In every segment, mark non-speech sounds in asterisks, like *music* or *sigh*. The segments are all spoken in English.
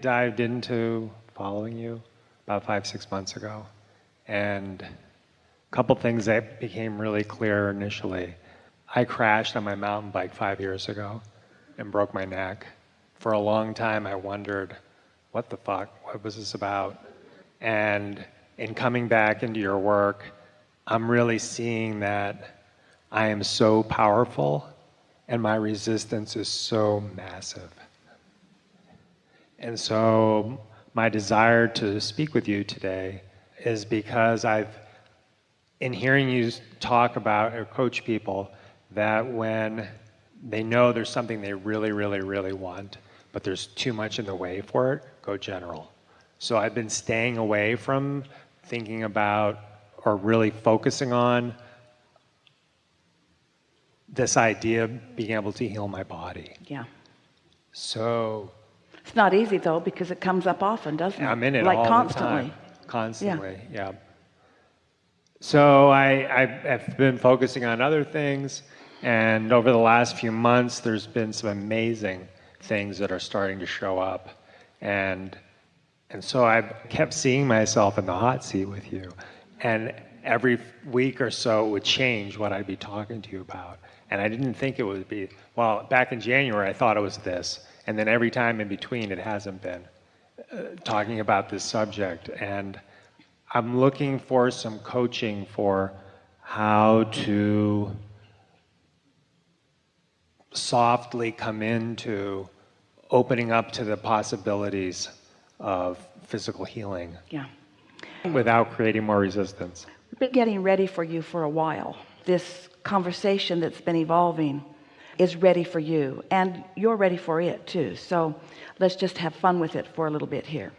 dived into following you about five, six months ago. And a couple things that became really clear initially. I crashed on my mountain bike five years ago and broke my neck. For a long time, I wondered, what the fuck? What was this about? And in coming back into your work, I'm really seeing that I am so powerful and my resistance is so massive. And so my desire to speak with you today is because I've, in hearing you talk about or coach people, that when they know there's something they really, really, really want, but there's too much in the way for it, go general. So I've been staying away from thinking about or really focusing on this idea of being able to heal my body. Yeah. So it's not easy though because it comes up often, doesn't it? I'm in it like all constantly. the time. Constantly, yeah. yeah. So I, I've been focusing on other things, and over the last few months, there's been some amazing things that are starting to show up, and and so I've kept seeing myself in the hot seat with you, and every week or so it would change what I'd be talking to you about, and I didn't think it would be well. Back in January, I thought it was this, and then every time in between, it hasn't been uh, talking about this subject, and I'm looking for some coaching for how to softly come into opening up to the possibilities of physical healing. Yeah. Without creating more resistance. We've been getting ready for you for a while. This conversation that's been evolving is ready for you and you're ready for it too. So let's just have fun with it for a little bit here.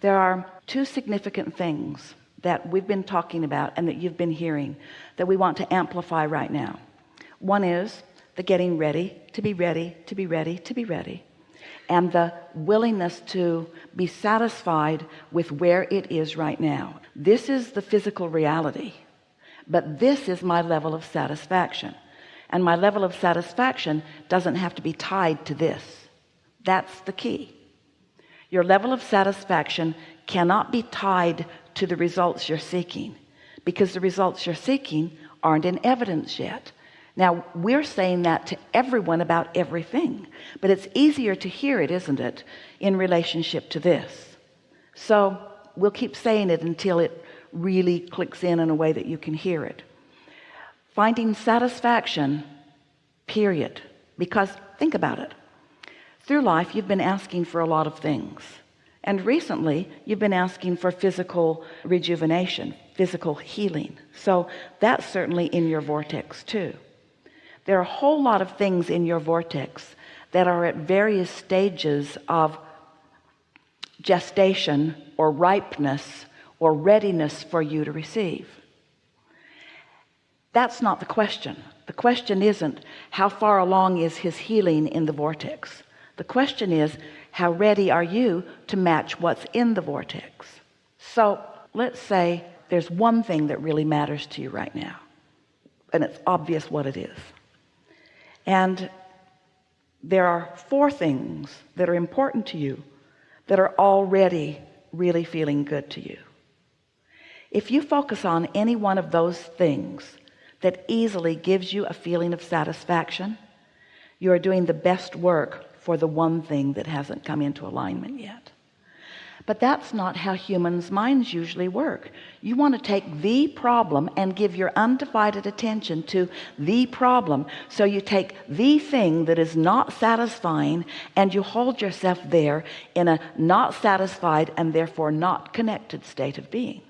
There are two significant things that we've been talking about and that you've been hearing that we want to amplify right now. One is the getting ready to be ready to be ready to be ready and the willingness to be satisfied with where it is right now this is the physical reality but this is my level of satisfaction. And my level of satisfaction doesn't have to be tied to this. That's the key. Your level of satisfaction cannot be tied to the results you're seeking because the results you're seeking aren't in evidence yet. Now we're saying that to everyone about everything but it's easier to hear it isn't it in relationship to this? So we'll keep saying it until it really clicks in in a way that you can hear it. Finding satisfaction period. Because think about it. Through life you've been asking for a lot of things. And recently you've been asking for physical rejuvenation physical healing. So that's certainly in your vortex too. There are a whole lot of things in your vortex that are at various stages of gestation or ripeness or readiness for you to receive. That's not the question. The question isn't how far along is his healing in the vortex. The question is how ready are you to match what's in the vortex. So let's say there's one thing that really matters to you right now and it's obvious what it is. And there are four things that are important to you that are already really feeling good to you if you focus on any one of those things that easily gives you a feeling of satisfaction you are doing the best work for the one thing that hasn't come into alignment yet. But that's not how humans minds usually work. You want to take the problem and give your undivided attention to the problem. So you take the thing that is not satisfying and you hold yourself there in a not satisfied and therefore not connected state of being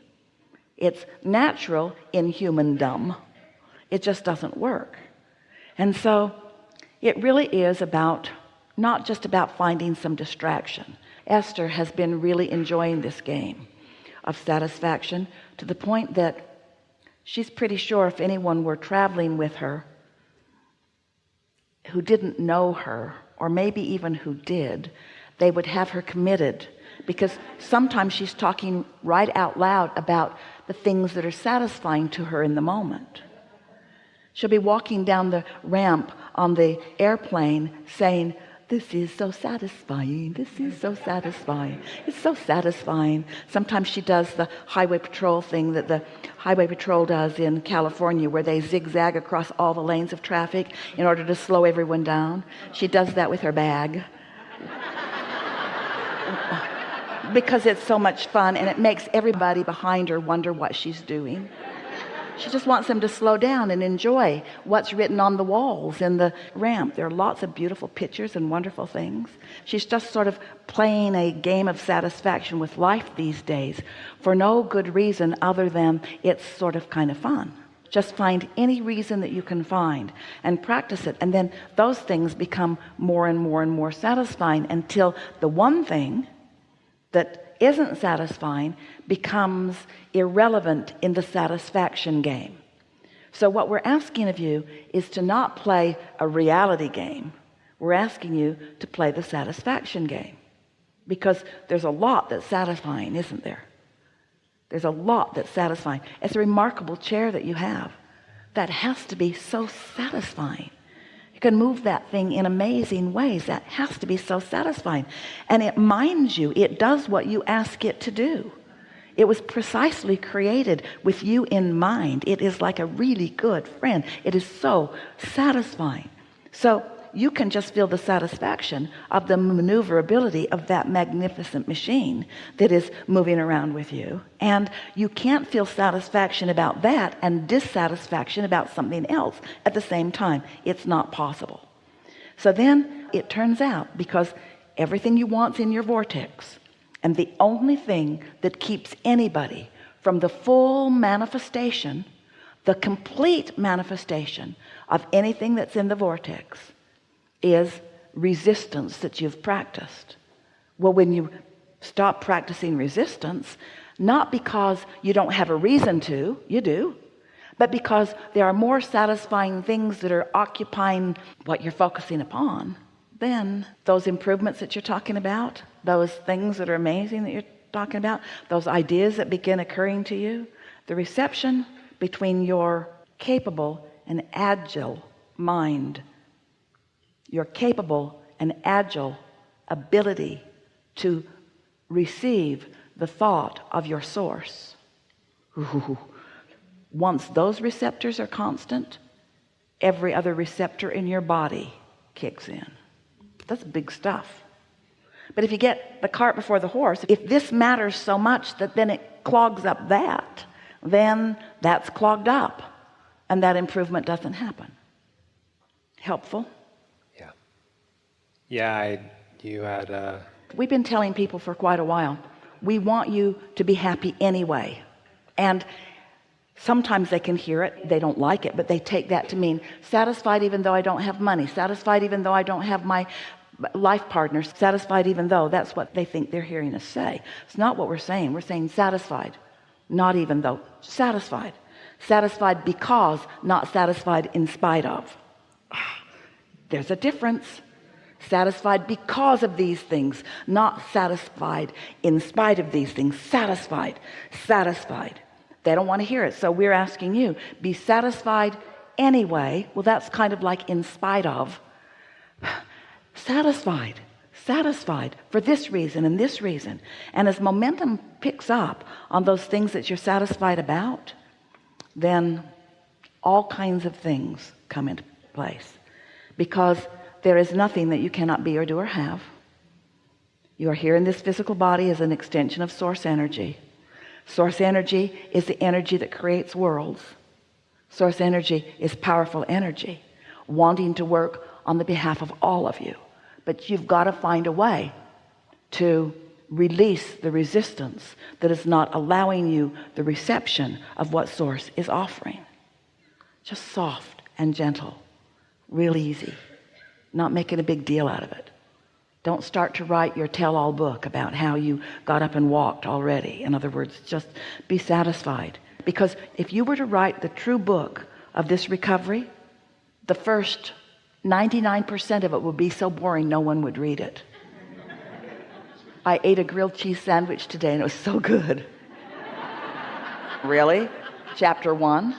it's natural in human dumb. It just doesn't work. And so it really is about not just about finding some distraction. Esther has been really enjoying this game of satisfaction to the point that she's pretty sure if anyone were traveling with her who didn't know her or maybe even who did they would have her committed. Because sometimes she's talking right out loud about the things that are satisfying to her in the moment. She'll be walking down the ramp on the airplane saying this is so satisfying this is so satisfying it's so satisfying. Sometimes she does the highway patrol thing that the highway patrol does in California where they zigzag across all the lanes of traffic in order to slow everyone down. She does that with her bag because it's so much fun and it makes everybody behind her wonder what she's doing. She just wants them to slow down and enjoy what's written on the walls in the ramp. There are lots of beautiful pictures and wonderful things. She's just sort of playing a game of satisfaction with life these days for no good reason other than it's sort of kind of fun. Just find any reason that you can find and practice it and then those things become more and more and more satisfying until the one thing that isn't satisfying becomes irrelevant in the satisfaction game. So what we're asking of you is to not play a reality game. We're asking you to play the satisfaction game. Because there's a lot that's satisfying isn't there? There's a lot that's satisfying. It's a remarkable chair that you have that has to be so satisfying you can move that thing in amazing ways. That has to be so satisfying and it minds you. It does what you ask it to do. It was precisely created with you in mind. It is like a really good friend. It is so satisfying. So you can just feel the satisfaction of the maneuverability of that magnificent machine that is moving around with you. And you can't feel satisfaction about that and dissatisfaction about something else at the same time. It's not possible. So then it turns out because everything you want's in your vortex and the only thing that keeps anybody from the full manifestation the complete manifestation of anything that's in the vortex is resistance that you've practiced. Well when you stop practicing resistance not because you don't have a reason to you do but because there are more satisfying things that are occupying what you're focusing upon then those improvements that you're talking about those things that are amazing that you're talking about those ideas that begin occurring to you the reception between your capable and agile mind your capable and agile ability to receive the thought of your source. Ooh. once those receptors are constant every other receptor in your body kicks in. That's big stuff. But if you get the cart before the horse if this matters so much that then it clogs up that then that's clogged up and that improvement doesn't happen. Helpful yeah, I, you had. Uh... We've been telling people for quite a while. We want you to be happy anyway, and sometimes they can hear it they don't like it but they take that to mean satisfied even though I don't have money satisfied even though I don't have my life partners satisfied even though that's what they think they're hearing us say it's not what we're saying we're saying satisfied not even though satisfied satisfied because not satisfied in spite of *sighs* there's a difference satisfied because of these things not satisfied in spite of these things. Satisfied satisfied. They don't want to hear it so we're asking you be satisfied anyway. Well that's kind of like in spite of. *sighs* Satisfied satisfied for this reason and this reason. And as momentum picks up on those things that you're satisfied about then all kinds of things come into place. Because there is nothing that you cannot be or do or have. You are here in this physical body as an extension of source energy. Source energy is the energy that creates worlds. Source energy is powerful energy wanting to work on the behalf of all of you. But you've got to find a way to release the resistance that is not allowing you the reception of what source is offering. Just soft and gentle real easy not making a big deal out of it. Don't start to write your tell-all book about how you got up and walked already. In other words just be satisfied. Because if you were to write the true book of this recovery the first 99% of it would be so boring no one would read it. I ate a grilled cheese sandwich today and it was so good. *laughs* Really? Chapter one